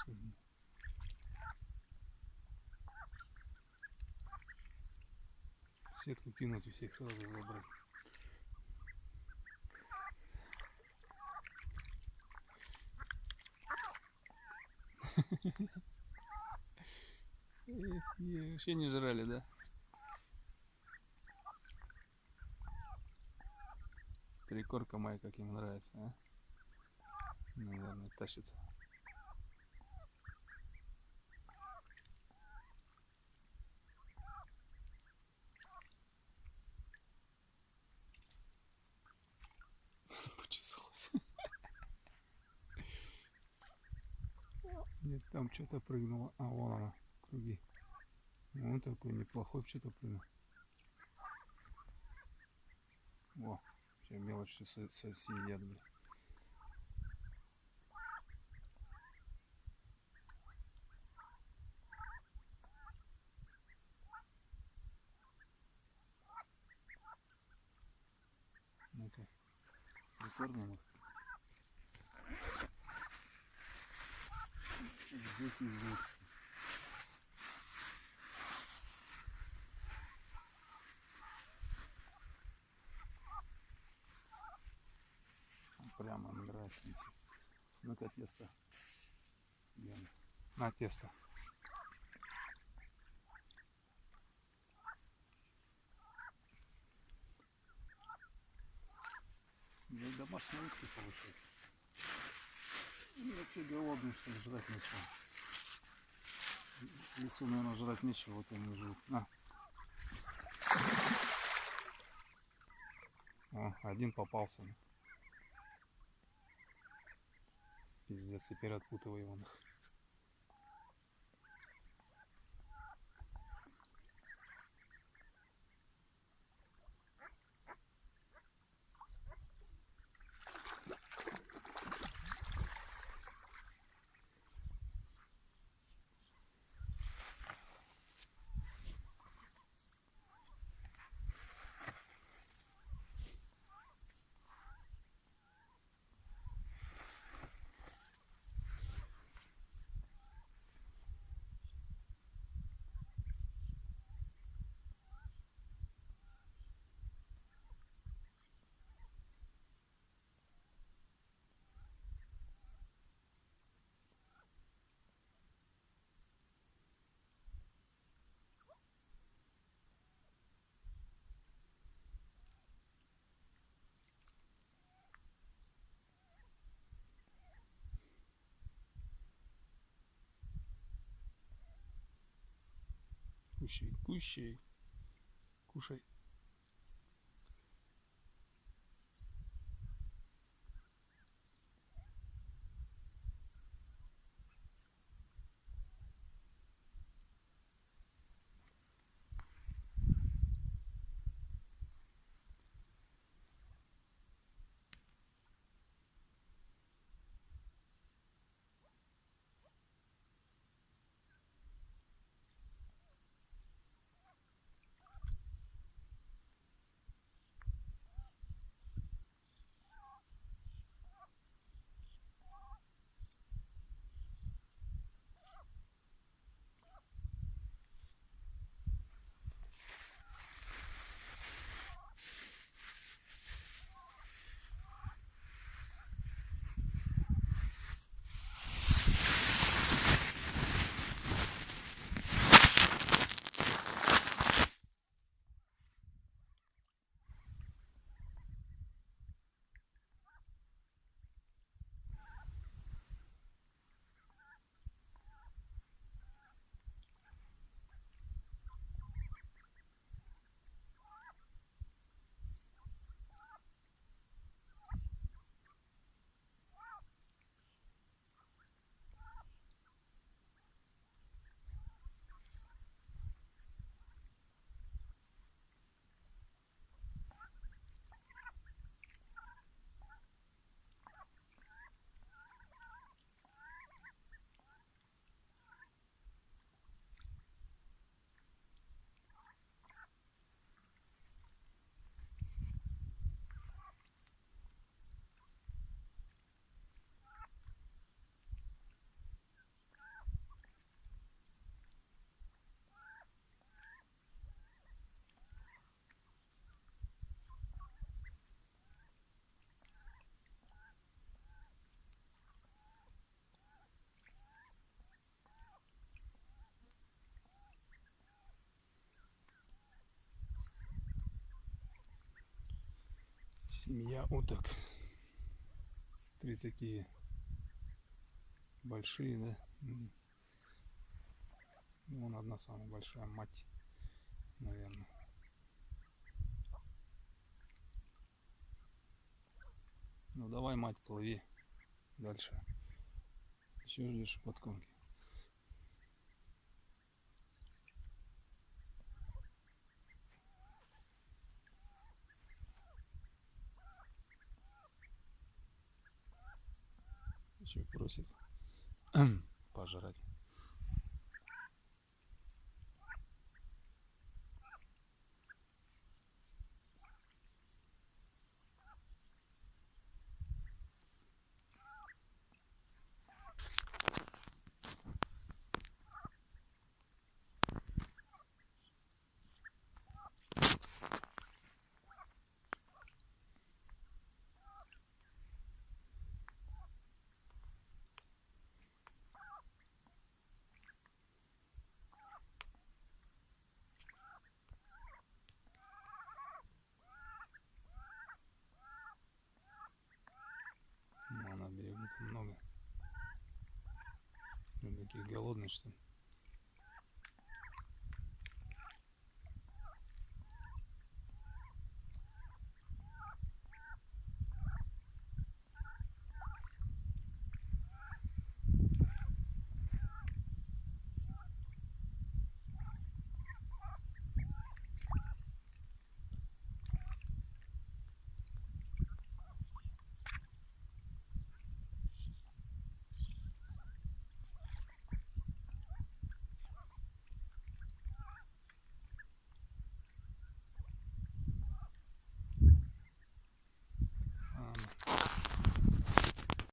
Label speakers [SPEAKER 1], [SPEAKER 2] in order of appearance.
[SPEAKER 1] что ли. Сетку кинуть и всех сразу забрать. Вообще не жрали, да? Трикорка моя, как им нравится, а? Наверное, тащится. Нет, там что-то прыгнуло. А, вон она, круги. Вот такой неплохой что-то прыгнул. Во, все мелочь все со- со- съедят, блин. Ну-ка, прикормим их. Здесь и. Прямо нравится. Ну-ка тесто. На тесто. Ну, и домашние утки получается. Ну, вообще голодный, что ли, жрать нечего. В лесу, наверное, жрать нечего, вот они живут. На. О, один попался. Пиздец, теперь отпутывай его. нах. Кущей, кущей. Кушай.
[SPEAKER 2] Семья уток. Три такие большие, да? Ну, Вон одна самая большая, мать, наверное. Ну давай, мать, плыви дальше. Еще ждешь подкормки. Еще просит пожрать. Такие голодные, что.